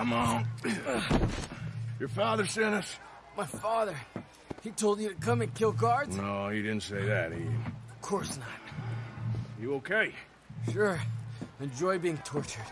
Come on. Your father sent us? My father. He told you to come and kill guards? No, he didn't say that. He... Of course not. You okay? Sure. Enjoy being tortured.